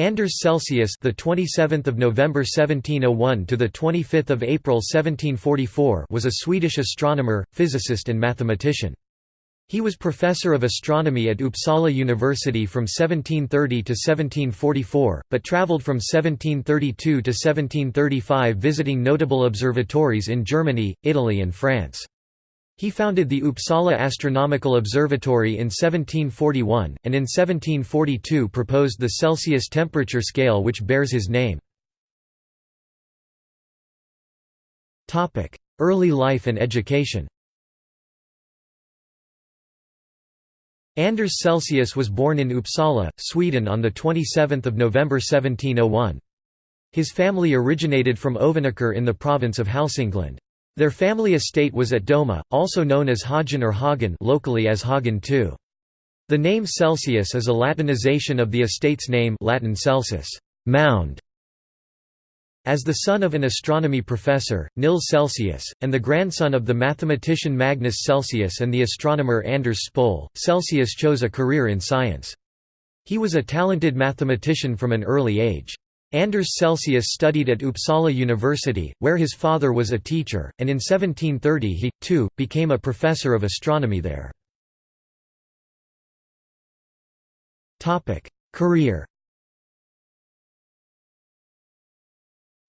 Anders Celsius, the 27th of November 1701 to the 25th of April 1744, was a Swedish astronomer, physicist and mathematician. He was professor of astronomy at Uppsala University from 1730 to 1744, but travelled from 1732 to 1735 visiting notable observatories in Germany, Italy and France. He founded the Uppsala Astronomical Observatory in 1741, and in 1742 proposed the Celsius temperature scale which bears his name. Early life and education Anders Celsius was born in Uppsala, Sweden on 27 November 1701. His family originated from Ovanåker in the province of Hälsingland. Their family estate was at Doma, also known as Hagen or Hagen locally as Hagen II. The name Celsius is a Latinization of the estate's name Latin Celsus, mound. As the son of an astronomy professor, Nils Celsius, and the grandson of the mathematician Magnus Celsius and the astronomer Anders Spole, Celsius chose a career in science. He was a talented mathematician from an early age. Anders Celsius studied at Uppsala University, where his father was a teacher, and in 1730 he, too, became a professor of astronomy there. Career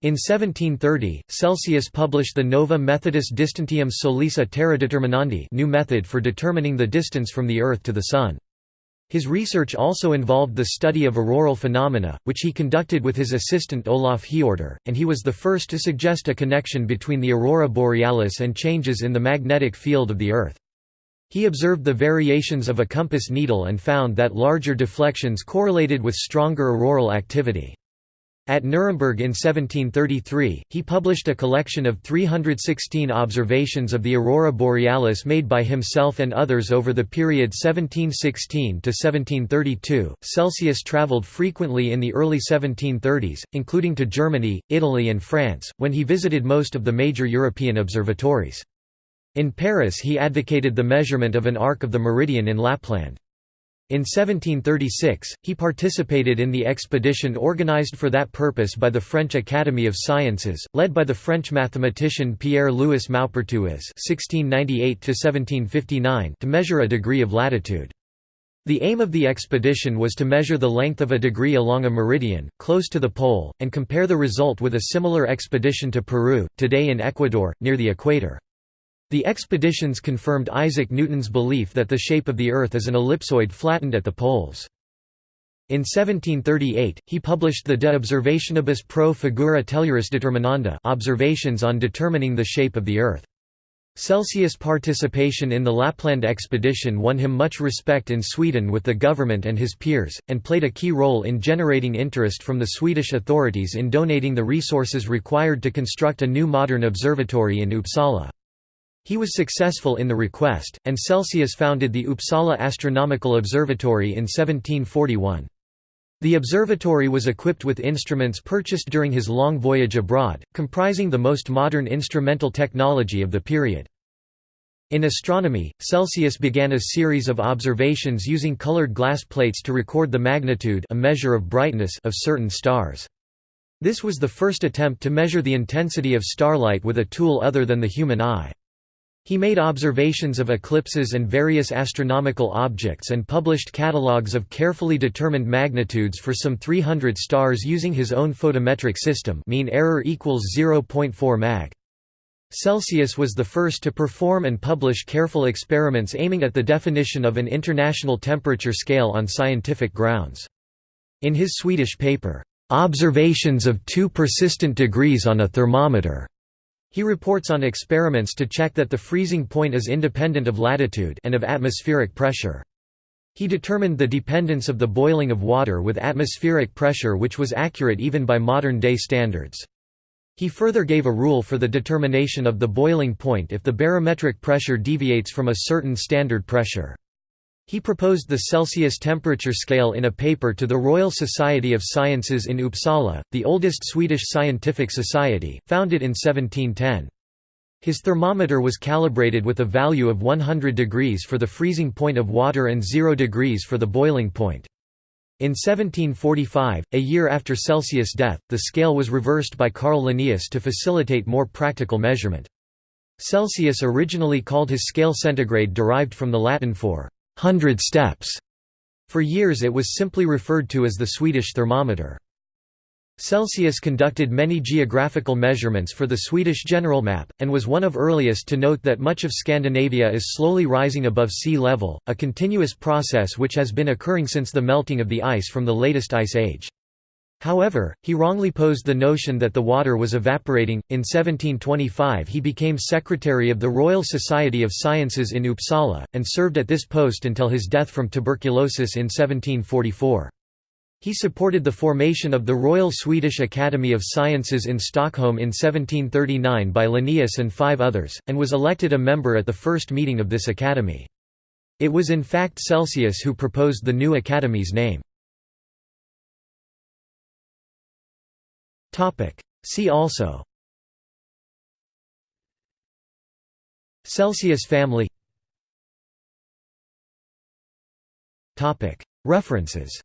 In 1730, Celsius published the Nova Methodus Distantium Solis a Terra Determinandi new method for determining the distance from the Earth to the Sun. His research also involved the study of auroral phenomena, which he conducted with his assistant Olof Hiorter, and he was the first to suggest a connection between the aurora borealis and changes in the magnetic field of the Earth. He observed the variations of a compass needle and found that larger deflections correlated with stronger auroral activity. At Nuremberg in 1733, he published a collection of 316 observations of the aurora borealis made by himself and others over the period 1716 to 1732. Celsius traveled frequently in the early 1730s, including to Germany, Italy, and France, when he visited most of the major European observatories. In Paris, he advocated the measurement of an arc of the meridian in Lapland. In 1736, he participated in the expedition organized for that purpose by the French Academy of Sciences, led by the French mathematician Pierre-Louis Maupertuis (1698–1759) to measure a degree of latitude. The aim of the expedition was to measure the length of a degree along a meridian, close to the pole, and compare the result with a similar expedition to Peru, today in Ecuador, near the equator. The expeditions confirmed Isaac Newton's belief that the shape of the Earth is an ellipsoid flattened at the poles. In 1738, he published the De Observationibus pro figura telluris determinanda observations on determining the shape of the Earth. Celsius' participation in the Lapland expedition won him much respect in Sweden with the government and his peers, and played a key role in generating interest from the Swedish authorities in donating the resources required to construct a new modern observatory in Uppsala. He was successful in the request, and Celsius founded the Uppsala Astronomical Observatory in 1741. The observatory was equipped with instruments purchased during his long voyage abroad, comprising the most modern instrumental technology of the period. In astronomy, Celsius began a series of observations using colored glass plates to record the magnitude a measure of brightness of certain stars. This was the first attempt to measure the intensity of starlight with a tool other than the human eye. He made observations of eclipses and various astronomical objects and published catalogues of carefully determined magnitudes for some 300 stars using his own photometric system mean error equals 0.4 mag. Celsius was the first to perform and publish careful experiments aiming at the definition of an international temperature scale on scientific grounds. In his Swedish paper, "'Observations of two persistent degrees on a thermometer' He reports on experiments to check that the freezing point is independent of latitude and of atmospheric pressure. He determined the dependence of the boiling of water with atmospheric pressure which was accurate even by modern-day standards. He further gave a rule for the determination of the boiling point if the barometric pressure deviates from a certain standard pressure. He proposed the Celsius temperature scale in a paper to the Royal Society of Sciences in Uppsala, the oldest Swedish scientific society, founded in 1710. His thermometer was calibrated with a value of 100 degrees for the freezing point of water and 0 degrees for the boiling point. In 1745, a year after Celsius' death, the scale was reversed by Carl Linnaeus to facilitate more practical measurement. Celsius originally called his scale centigrade derived from the Latin for hundred steps. For years it was simply referred to as the Swedish thermometer. Celsius conducted many geographical measurements for the Swedish general map, and was one of earliest to note that much of Scandinavia is slowly rising above sea level, a continuous process which has been occurring since the melting of the ice from the latest ice age. However, he wrongly posed the notion that the water was evaporating. In 1725, he became secretary of the Royal Society of Sciences in Uppsala, and served at this post until his death from tuberculosis in 1744. He supported the formation of the Royal Swedish Academy of Sciences in Stockholm in 1739 by Linnaeus and five others, and was elected a member at the first meeting of this academy. It was in fact Celsius who proposed the new academy's name. See also. Celsius family. References